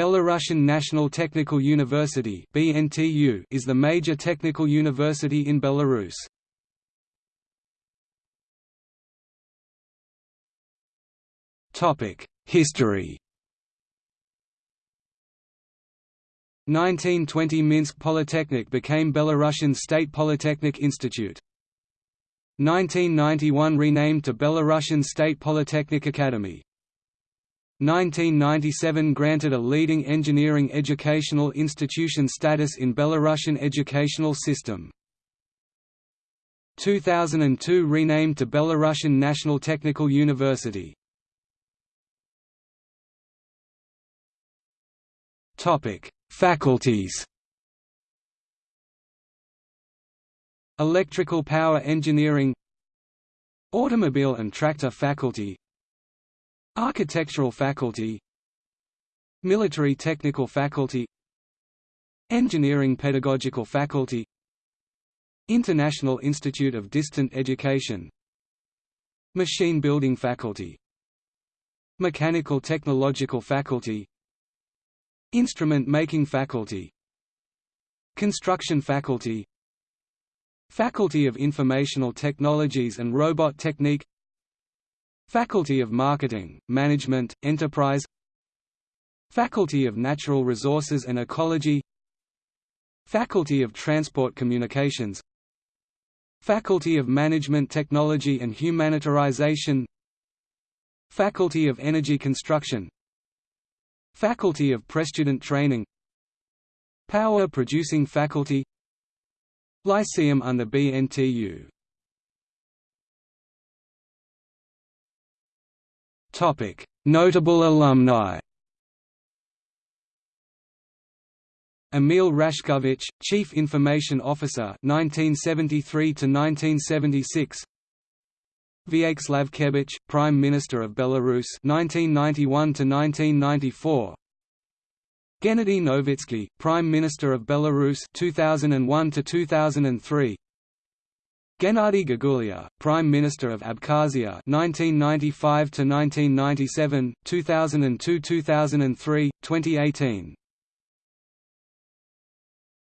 Belarusian National Technical University is the major technical university in Belarus. History. 1920 Minsk Polytechnic became Belarusian State Polytechnic Institute. 1991 renamed to Belarusian State Polytechnic Academy. 1997 granted a leading engineering educational institution status in Belarusian educational system. 2002 renamed to Belarusian National Technical University. Topic: Faculties. Electrical Power Engineering Automobile and Tractor Faculty Architectural Faculty Military Technical Faculty Engineering Pedagogical Faculty International Institute of Distant Education Machine Building Faculty Mechanical Technological Faculty Instrument Making Faculty Construction Faculty Faculty of Informational Technologies and Robot Technique Faculty of Marketing, Management, Enterprise. Faculty of Natural Resources and Ecology. Faculty of Transport Communications. Faculty of Management Technology and Humanitarization Faculty of Energy Construction. Faculty of Prestudent Training. Power Producing Faculty. Lyceum under BNTU Notable alumni. Emil Rashkovich, Chief Information Officer 1973 to 1976. Vyacheslav Kebich, Prime Minister of Belarus 1991 to 1994. Gennady Novitsky, Prime Minister of Belarus 2001 to 2003. Gennady Gagulia, Prime Minister of Abkhazia 1995 to 1997, 2002-2003, 2018.